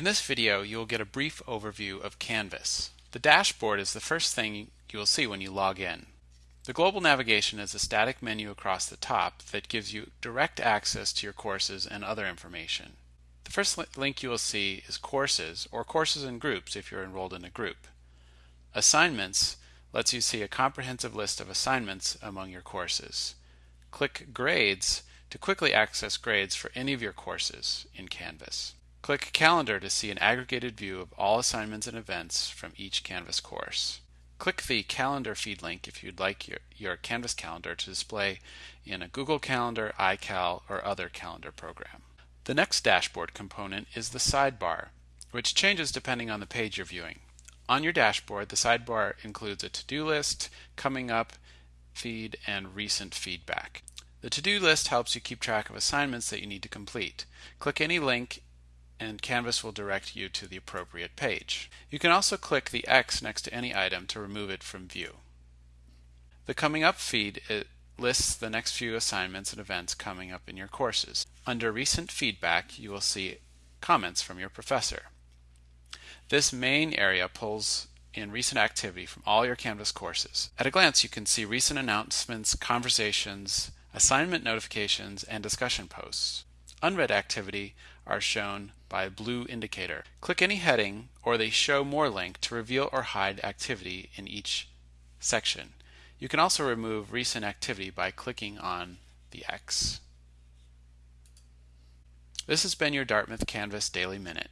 In this video, you will get a brief overview of Canvas. The dashboard is the first thing you will see when you log in. The global navigation is a static menu across the top that gives you direct access to your courses and other information. The first link you will see is Courses, or Courses and Groups if you're enrolled in a group. Assignments lets you see a comprehensive list of assignments among your courses. Click Grades to quickly access grades for any of your courses in Canvas. Click Calendar to see an aggregated view of all assignments and events from each Canvas course. Click the Calendar feed link if you'd like your, your Canvas calendar to display in a Google Calendar, iCal, or other calendar program. The next dashboard component is the sidebar, which changes depending on the page you're viewing. On your dashboard, the sidebar includes a to-do list, coming up, feed, and recent feedback. The to-do list helps you keep track of assignments that you need to complete. Click any link and Canvas will direct you to the appropriate page. You can also click the X next to any item to remove it from view. The Coming Up feed lists the next few assignments and events coming up in your courses. Under Recent Feedback, you will see comments from your professor. This main area pulls in recent activity from all your Canvas courses. At a glance, you can see recent announcements, conversations, assignment notifications, and discussion posts. Unread activity are shown by a blue indicator. Click any heading or the Show More link to reveal or hide activity in each section. You can also remove recent activity by clicking on the X. This has been your Dartmouth Canvas Daily Minute.